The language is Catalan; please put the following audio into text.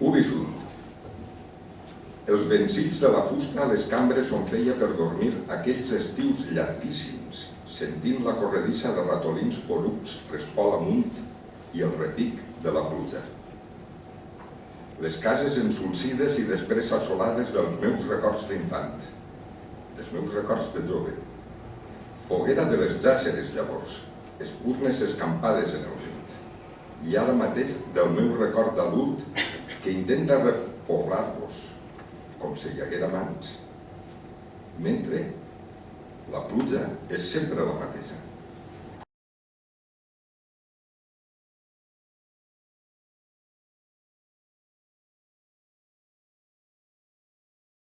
Ubisunt. Els vencits de la fusta a les cambres on feia per dormir aquells estius llarguíssims, sentint la corredissa de ratolins porucs trespol amunt i el repic de la pluja. Les cases ensulcides i després assolades dels meus records d'infant, dels meus records de jove. Foguera de les jàceres llavors, espurnes escampades en el vent. I ara mateix del meu record d'adult intenta repoblar-los, com si hi haguera mans. Mentre la pluja és sempre la mateixa.